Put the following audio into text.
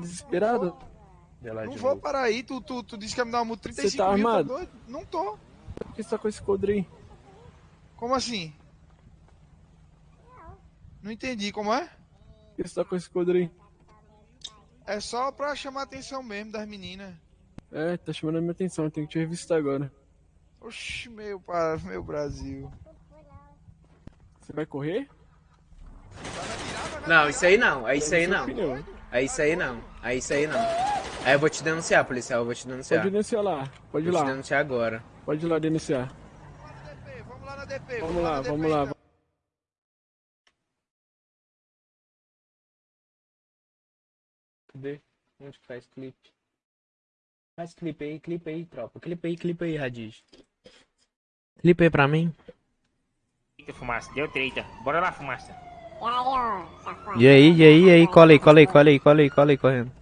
Desesperado? Não vou parar aí, tu, tu, tu disse que ia me dar uma multa 35 Você tá mil, armado? doido? Não tô. Por que você tá com esse aí? Como assim? Não entendi, como é? Por que você tá com esse aí? É só pra chamar a atenção mesmo das meninas. É, tá chamando a minha atenção, eu tenho que te revistar agora. Oxi, meu, meu Brasil. Você vai correr? Não, isso aí não, é isso aí não. É isso aí não, é isso aí não. Aí eu vou te denunciar, policial, eu vou te denunciar. Pode denunciar lá, pode ir Vou te lá. denunciar agora. Pode ir lá denunciar. Vamos lá na DP, Vamos lá, vamos lá. Cadê? Onde que faz clipe? Faz clipe aí, clipe aí, tropa. Clipe aí, clipe aí, Radiz. Clipe aí pra mim. Eita, fumaça, deu treta. Bora lá, fumaça. E aí, e aí, e aí, cola aí, cola aí, cola aí, cola aí, cola aí, correndo.